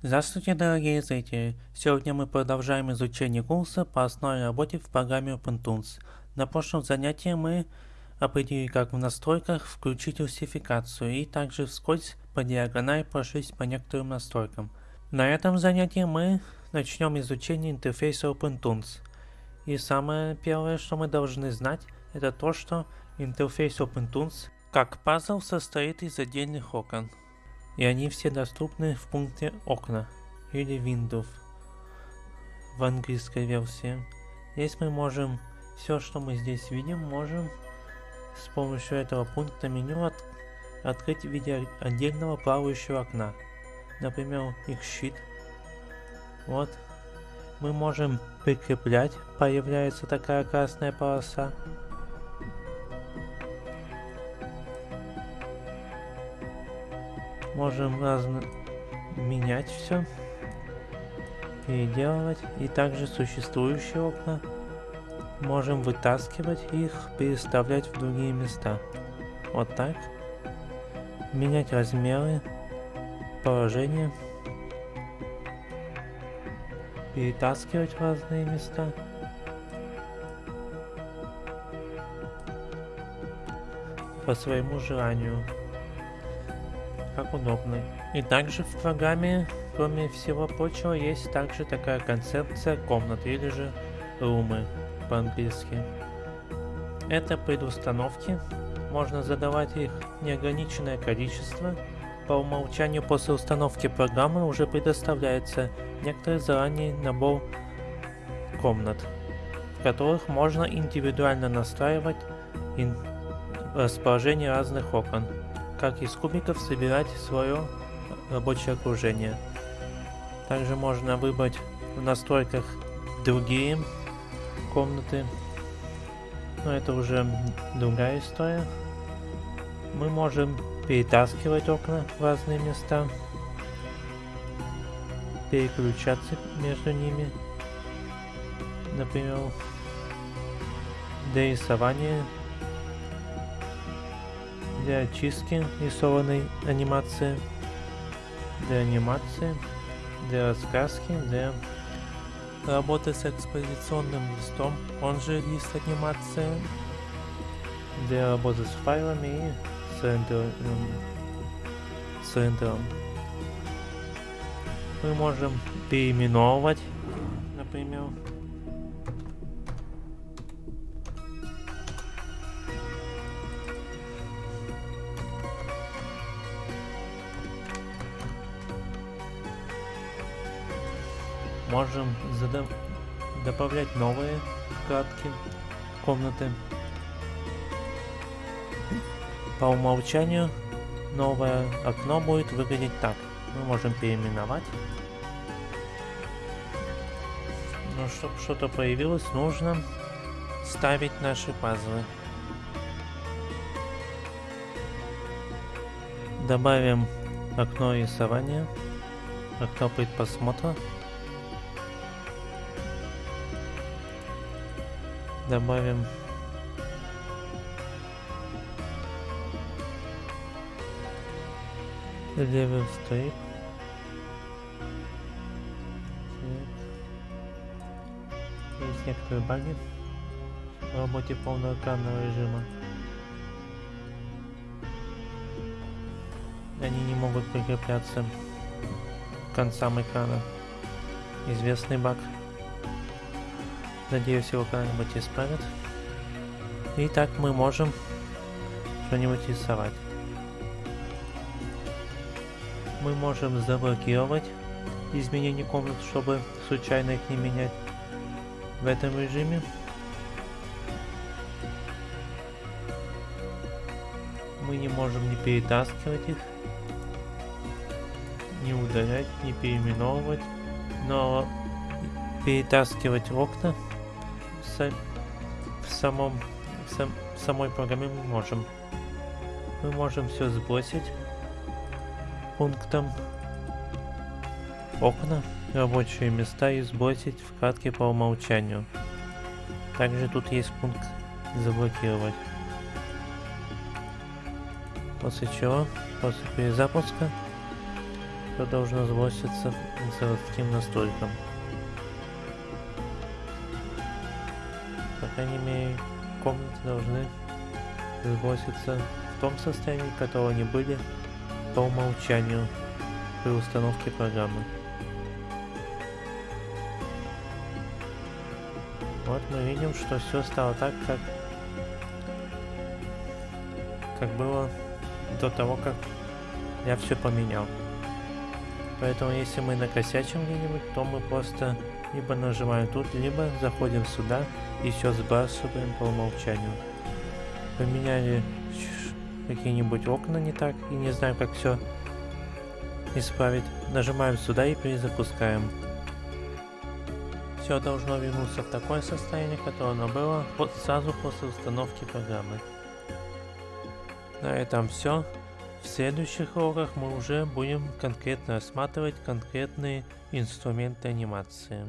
Здравствуйте, дорогие зрители! Сегодня мы продолжаем изучение курса по основной работе в программе OpenTools. На прошлом занятии мы определили, как в настройках включить русификацию и также вскользь по диагонали прошлись по некоторым настройкам. На этом занятии мы начнем изучение интерфейса OpenTools. И самое первое, что мы должны знать, это то, что интерфейс OpenTools как пазл состоит из отдельных окон и они все доступны в пункте окна или Windows в английской версии. Здесь мы можем, все что мы здесь видим, можем с помощью этого пункта меню от, открыть в виде отдельного плавающего окна. Например, их щит. Вот. Мы можем прикреплять, появляется такая красная полоса. Можем разно менять все, переделывать. И также существующие окна можем вытаскивать их, переставлять в другие места. Вот так. Менять размеры, положение. Перетаскивать в разные места. По своему желанию как удобно. И также в программе, кроме всего прочего, есть также такая концепция комнаты или же румы по-английски. Это предустановки, можно задавать их неограниченное количество. По умолчанию после установки программы уже предоставляется некоторый заранее набор комнат, в которых можно индивидуально настраивать расположение разных окон как из кубиков собирать свое рабочее окружение. Также можно выбрать в настройках другие комнаты, но это уже другая история. Мы можем перетаскивать окна в разные места, переключаться между ними, например, для рисования для очистки рисованной анимации, для анимации, для раскраски, для работы с экспозиционным листом, он же лист анимации, для работы с файлами и с рендером. С рендером. Мы можем переименовывать, например, можем добавлять новые вкладки комнаты. По умолчанию новое окно будет выглядеть так. Мы можем переименовать. Но чтобы что-то появилось, нужно ставить наши пазлы. Добавим окно рисования, окно предпросмотра. Добавим. Level strip есть некоторые баги в работе полного экранного режима. Они не могут прикрепляться к концам экрана. Известный баг Надеюсь, его когда-нибудь исправят. И так мы можем что-нибудь рисовать. Мы можем заблокировать изменения комнат, чтобы случайно их не менять в этом режиме. Мы не можем не перетаскивать их, не удалять, не переименовывать, но перетаскивать окна в самом в, сам, в самой программе мы можем. Мы можем все сбросить пунктом окна, рабочие места и сбросить вкладки по умолчанию. Также тут есть пункт заблокировать. После чего, после перезапуска, Все должно сброситься к заводским настройкам. Крайней мере, комнаты должны сброситься в том состоянии, в котором они были по умолчанию при установке программы. Вот мы видим, что все стало так, как, как было до того, как я все поменял. Поэтому если мы накосячим где-нибудь, то мы просто либо нажимаем тут, либо заходим сюда и все сбрасываем по умолчанию. Поменяли какие-нибудь окна не так и не знаю как все исправить. Нажимаем сюда и перезапускаем все должно вернуться в такое состояние, которое оно было сразу после установки программы. На этом все. В следующих уроках мы уже будем конкретно рассматривать конкретные инструменты анимации.